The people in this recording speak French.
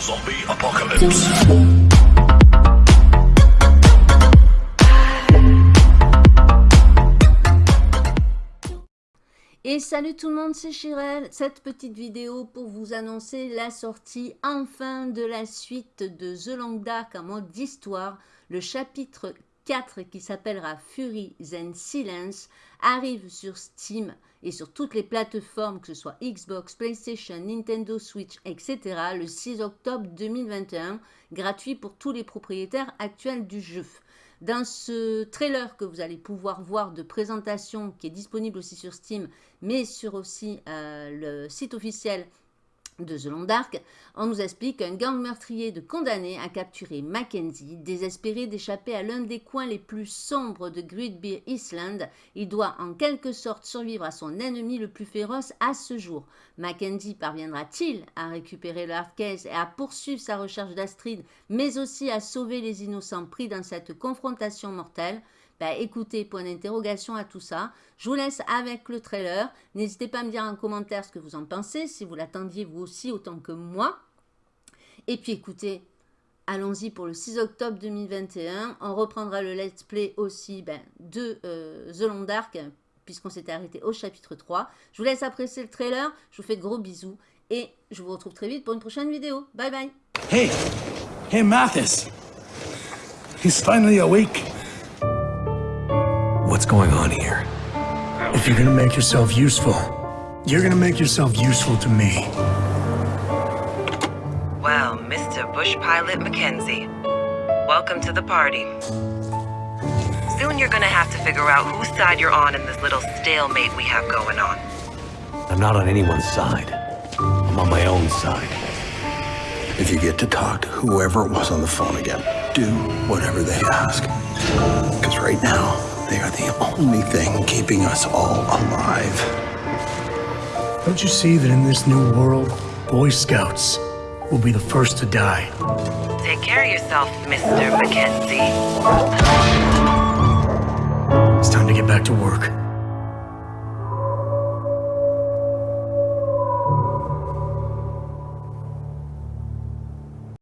Zombie apocalypse. Et salut tout le monde, c'est Chirel. Cette petite vidéo pour vous annoncer la sortie enfin de la suite de The Long Dark en mode d'histoire. Le chapitre 4 qui s'appellera Fury and Silence arrive sur Steam et sur toutes les plateformes, que ce soit Xbox, PlayStation, Nintendo Switch, etc. le 6 octobre 2021, gratuit pour tous les propriétaires actuels du jeu. Dans ce trailer que vous allez pouvoir voir de présentation qui est disponible aussi sur Steam, mais sur aussi euh, le site officiel de Long Dark, on nous explique qu'un gang meurtrier de condamnés a capturé Mackenzie. Désespéré d'échapper à l'un des coins les plus sombres de Great Island, il doit en quelque sorte survivre à son ennemi le plus féroce à ce jour. Mackenzie parviendra-t-il à récupérer le Hardcase et à poursuivre sa recherche d'Astrid, mais aussi à sauver les innocents pris dans cette confrontation mortelle? Bah, écoutez, point d'interrogation à tout ça. Je vous laisse avec le trailer. N'hésitez pas à me dire en commentaire ce que vous en pensez, si vous l'attendiez vous aussi autant que moi. Et puis écoutez, allons-y pour le 6 octobre 2021. On reprendra le let's play aussi ben, de euh, The Long Dark, puisqu'on s'était arrêté au chapitre 3. Je vous laisse apprécier le trailer. Je vous fais de gros bisous. Et je vous retrouve très vite pour une prochaine vidéo. Bye bye. Hey, hey Mathis. He's finally awake. What's going on here? If you're gonna make yourself useful, you're gonna make yourself useful to me. Well, Mr. Bush Pilot Mackenzie, welcome to the party. Soon you're gonna have to figure out whose side you're on in this little stalemate we have going on. I'm not on anyone's side. I'm on my own side. If you get to talk to whoever it was on the phone again, do whatever they ask. Because right now, they are the only thing keeping us all alive. Don't you see that in this new world, Boy Scouts will be the first to die? Take care of yourself, Mr. Mackenzie. It's time to get back to work.